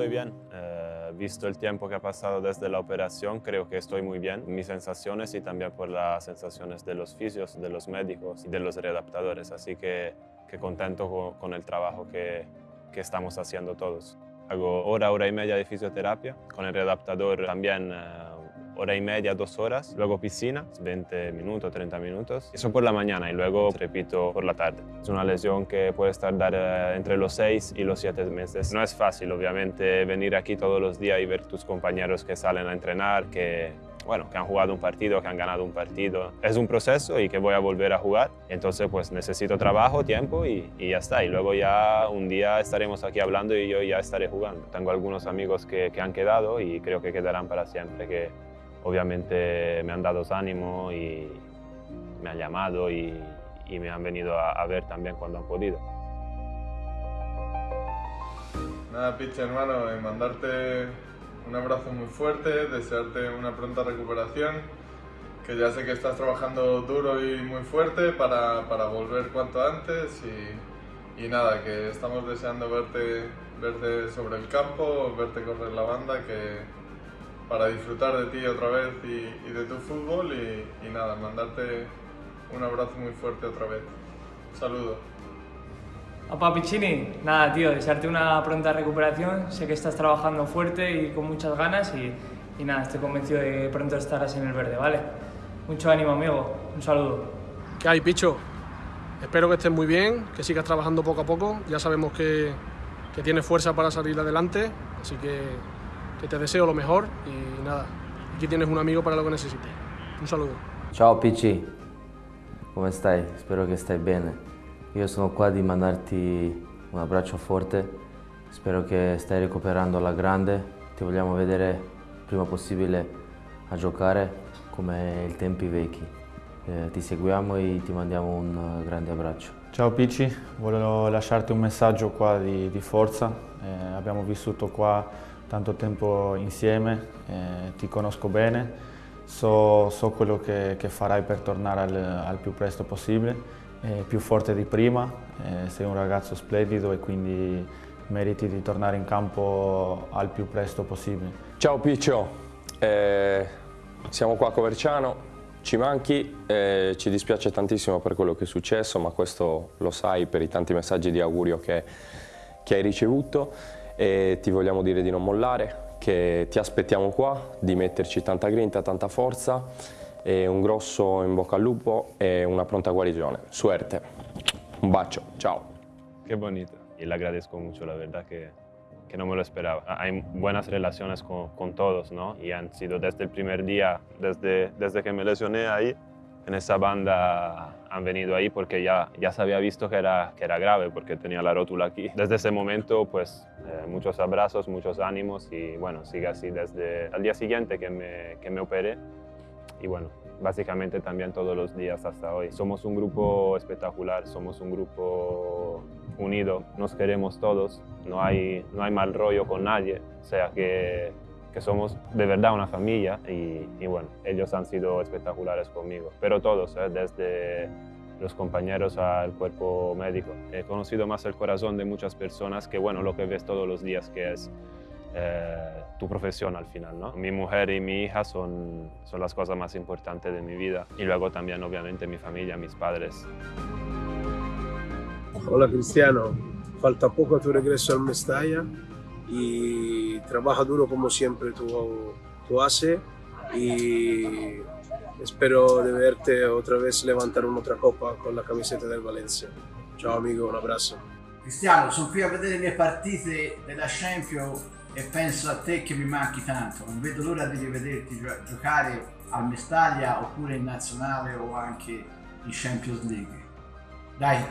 estoy bien. Eh, visto el tiempo que ha pasado desde la operación, creo que estoy muy bien. Mis sensaciones y también por las sensaciones de los fisios, de los médicos y de los readaptadores. Así que, que contento con, el trabajo que, que, estamos haciendo todos. Hago hora, hora y media de fisioterapia. Con el readaptador también eh, hora y media, dos horas, luego piscina, 20 minutos, 30 minutos. Eso por la mañana y luego repito por la tarde. Es una lesión que puede tardar eh, entre los 6 y los 7 meses. No es fácil, obviamente, venir aquí todos los días y ver tus compañeros que salen a entrenar, que bueno, que han jugado un partido, que han ganado un partido. Es un proceso y que voy a volver a jugar. Entonces, pues necesito trabajo, tiempo y, y, ya está. Y luego ya un día estaremos aquí hablando y yo ya estaré jugando. Tengo algunos amigos que, que han quedado y creo que quedarán para siempre, que obviamente me han dado ánimo y me han llamado y, me han venido a, ver también cuando han podido. Nada, Piche, hermano, mandarte un abrazo muy fuerte, desearte una pronta recuperación, que ya sé que estás trabajando duro y muy fuerte para, para volver cuanto antes y, y, nada, que estamos deseando verte, verte sobre el campo, verte correr la banda, que, para disfrutar de ti otra vez y, de tu fútbol y, nada, mandarte un abrazo muy fuerte otra vez. Saludos. Opa Piccini, nada tío, desearte una pronta recuperación, sé que estás trabajando fuerte y con muchas ganas y, y nada, estoy convencido de que pronto estarás en el verde, ¿vale? Mucho ánimo amigo, un saludo. ¿Qué hay Picho? Espero que estés muy bien, que sigas trabajando poco a poco, ya sabemos que, que tienes fuerza para salir adelante, así que que te deseo lo mejor y nada, aquí tienes un amigo para lo che necessiti. Un saluto. Ciao PC, come stai? Spero che stai bene. Io sono qua di mandarti un abbraccio forte, spero che stai recuperando alla grande, ti vogliamo vedere il prima possibile a giocare come i tempi vecchi. Eh, ti seguiamo e ti mandiamo un grande abbraccio. Ciao Pici, volevo lasciarti un messaggio qua di, di forza. Eh, abbiamo vissuto qua tanto tempo insieme, eh, ti conosco bene, so, so quello che, che, farai per tornare al, al più presto possibile, eh, più forte di prima, eh, sei un ragazzo splendido e quindi meriti di tornare in campo al più presto possibile. Ciao Piccio, eh, siamo qua a Coverciano, ci manchi, eh, ci dispiace tantissimo per quello che è successo, ma questo lo sai per i tanti messaggi di augurio che, che hai ricevuto e ti vogliamo dire di non mollare, che ti aspettiamo qua, di metterci tanta grinta, tanta forza e un grosso in bocca al lupo e una pronta guarigione. Suerte. Un bacio, ciao. Qué bonito. Y le agradezco mucho, la verdad que, que no me lo esperaba. Hay buenas relaciones con, con, todos, ¿no? Y han sido desde el primer día, desde, desde que me lesioné ahí, en esa banda han venido ahí porque ya, ya se había visto que era, que era grave porque tenía la rótula aquí. Desde ese momento, pues eh, muchos abrazos, muchos ánimos y bueno, sigue así desde el día siguiente que me, que me operé y bueno, básicamente también todos los días hasta hoy. Somos un grupo espectacular, somos un grupo unido, nos queremos todos, no hay, no hay mal rollo con nadie, o sea que que somos de verdad una familia y, bueno, ellos han sido espectaculares conmigo, pero todos, ¿eh? desde los compañeros al cuerpo médico. He conocido más el corazón de muchas personas que bueno, lo que ves todos los días que es eh, tu profesión al final. ¿no? Mi mujer y mi hija son, son las cosas más importantes de mi vida y luego también obviamente mi familia, mis padres. Hola Cristiano, falta poco tu regreso al Mestalla y trabaja duro como siempre tú, tú haces y espero de verte otra vez levantar un'altra copa con la camiseta del Valencia. Ciao amico, un abbraccio. Cristiano, sono qui a vedere le partite della Champions e penso a te che mi manchi tanto. Non vedo l'ora di rivederti giocare al Mestaglia oppure in nazionale o anche in Champions League. Dai,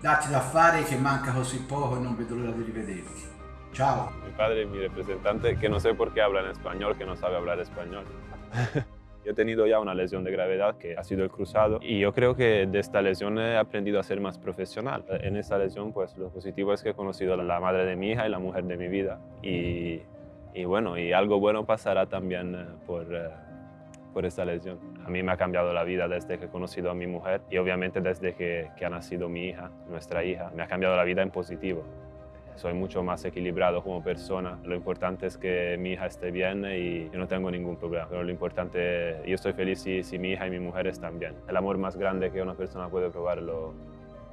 datti da fare che manca così poco e non vedo l'ora di rivederti. Chao. Mi padre, mi representante, que no sé por qué habla en español, que no sabe hablar español. Yo he tenido ya una lesión de gravedad que ha sido el cruzado y yo creo que de esta lesión he aprendido a ser más profesional. En esta lesión pues lo positivo es que he conocido a la madre de mi hija y la mujer de mi vida y, y bueno, y algo bueno pasará también eh, por, eh, por esta lesión. A mí me ha cambiado la vida desde que he conocido a mi mujer y obviamente desde que, que ha nacido mi hija, nuestra hija, me ha cambiado la vida en positivo. Soy mucho más equilibrado como persona. Lo importante es que mi hija esté bien y yo no tengo ningún problema. Pero lo importante, yo estoy feliz si, si mi hija y mi mujer están bien. El amor más grande que una persona puede probar lo,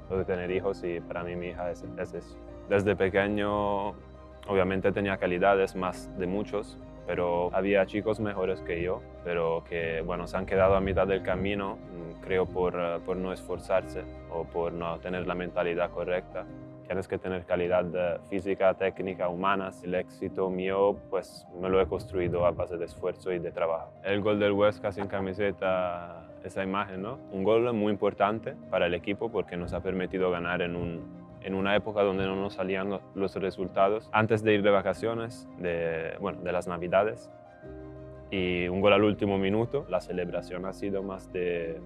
lo de tener hijos y para mí mi hija es, es eso. Desde pequeño obviamente tenía calidades más de muchos, pero había chicos mejores que yo, pero que bueno, se han quedado a mitad del camino, mm, creo por, por no esforzarse o por no tener la mentalidad correcta. Tienes que tener calidad eh, física, técnica, humana. El éxito mío, pues me lo he construido a base de esfuerzo y de trabajo. El gol del Huesca sin camiseta, esa imagen, ¿no? Un gol muy importante para el equipo porque nos ha permitido ganar en un, en una época donde no nos salían los resultados, antes de ir de vacaciones, de, bueno, de las Navidades. Y un gol al último minuto, la celebración ha sido más de,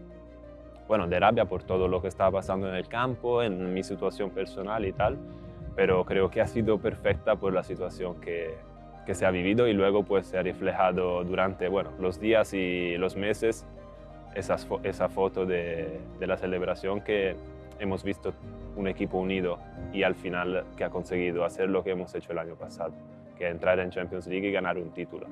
bueno, de rabia por todo lo que estaba pasando en el campo, en mi situación personal y tal, pero creo que ha sido perfecta por la situación que, que se ha vivido y luego pues se ha reflejado durante, bueno, los días y los meses esas, esa foto de, de la celebración que hemos visto un equipo unido y al final que ha conseguido hacer lo que hemos hecho el año pasado, que entrar en Champions League y ganar un título.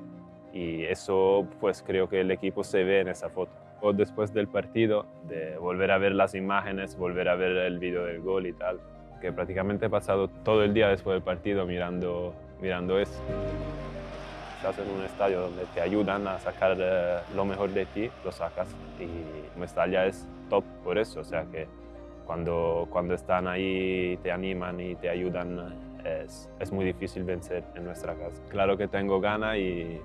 Y eso pues creo que el equipo se ve en esa foto. O después del partido, de volver a ver las imágenes, volver a ver el vídeo del gol y tal, que prácticamente he pasado todo el día después del partido mirando, mirando eso. Estás en un estadio donde te ayudan a sacar eh, lo mejor de ti, lo sacas y Mestalla es top por eso, o sea que cuando, cuando están ahí, te animan y te ayudan, es, es muy difícil vencer en nuestra casa. Claro que tengo ganas y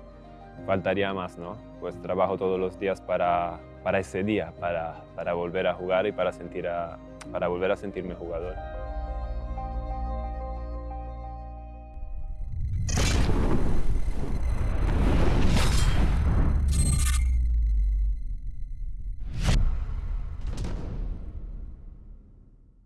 faltaría más, ¿no? Pues trabajo todos los días para, para ese día, para, para volver a jugar y para, sentir a, para volver a sentirme jugador.